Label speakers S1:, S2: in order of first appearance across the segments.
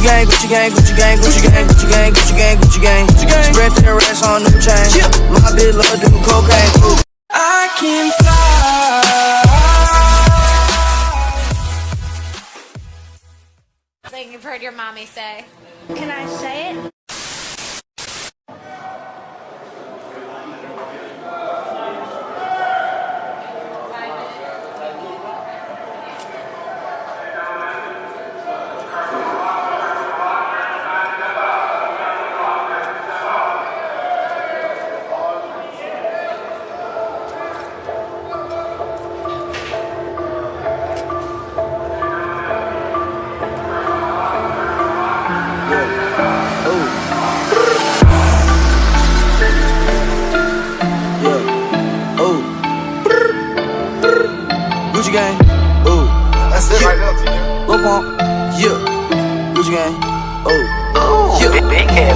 S1: Gucci gang, Gucci gang, Gucci gang, Gucci gang, Gucci gang, Gucci gang, Gucci gang, Gucci gang. Spread to the rest on new chain. My bitch love do cocaine. I can fly.
S2: Thing you've heard your mommy say.
S3: Can I say it?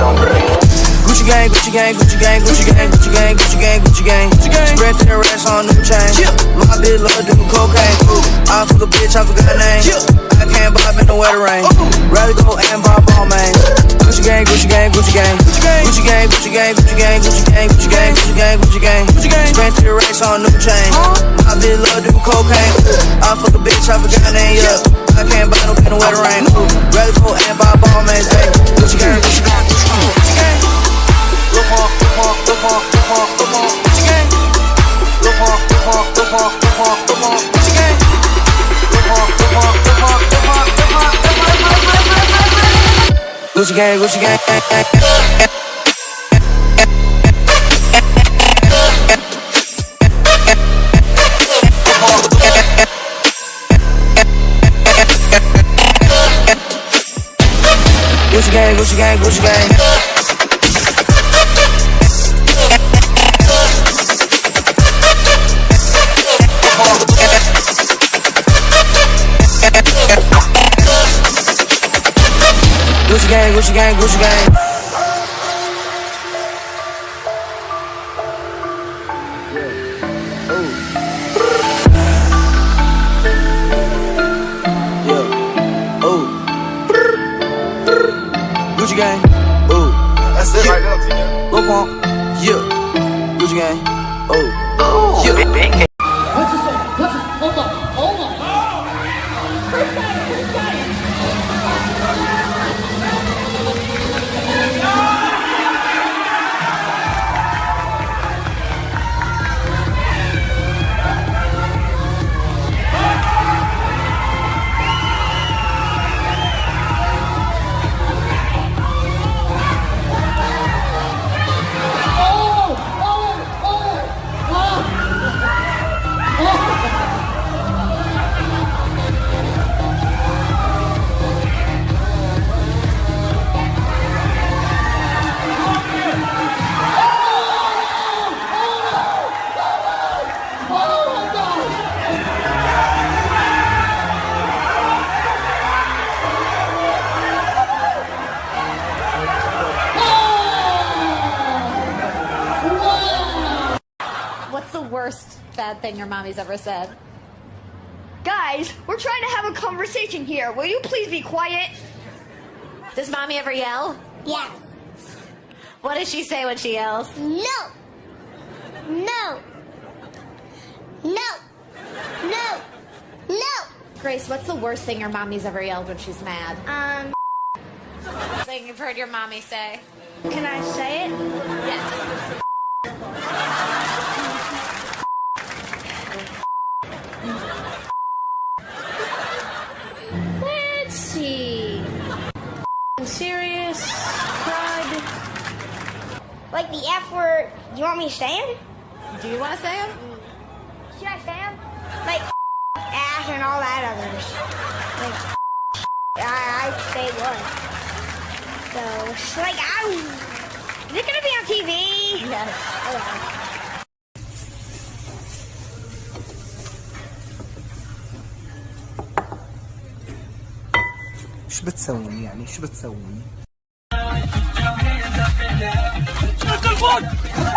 S1: Gucci gang, Gucci gang, Gucci gang, Gucci gang, Gucci gang, Gucci gang, Gucci gang, Gucci gang. Spread to the rest on new chain. My bitch love do cocaine. I fuck a bitch, I forgot her name. I can't bob in the weather rain. Rather go and buy ball man. Gucci gang, Gucci gang, Gucci gang, Gucci gang, Gucci gang, Gucci gang, Gucci gang, Gucci gang, Gucci gang, Gucci gang, Gucci gang, Gucci gang. Spread to the on new chain. My bitch love do cocaine. I fuck a bitch, I forgot her name. Yeah. I can't buy no in the weather rain. Rather go and buy ball man. Gucci gang, Gucci gang, Gucci gang, Gucci gang. Gucci gang, Gucci gang, Gucci gang, Gucci gang. Yeah. Oh, yeah. Ooh. Gucci gang. Ooh.
S4: That's it right there, Tina.
S1: Lil Pump. Yeah. Gucci gang. Oh. Ooh. Yeah.
S5: Big, big
S2: worst bad thing your mommy's ever said?
S3: Guys, we're trying to have a conversation here. Will you please be quiet?
S2: Does mommy ever yell?
S6: Yes.
S2: What does she say when she yells?
S6: No. No. No. No. No.
S2: Grace, what's the worst thing your mommy's ever yelled when she's mad?
S3: Um,
S2: Thing you've heard your mommy say.
S3: can I say it?
S2: Yes.
S3: Like the F word, you want me to say him?
S2: Do you want to say them?
S3: Should I say him? Like ass and all that others. Like I, I'd say one. So it's like I is it gonna be on TV?
S2: Yes.
S3: Okay.
S7: شو بتسوي يعني شو بتسوي
S8: God.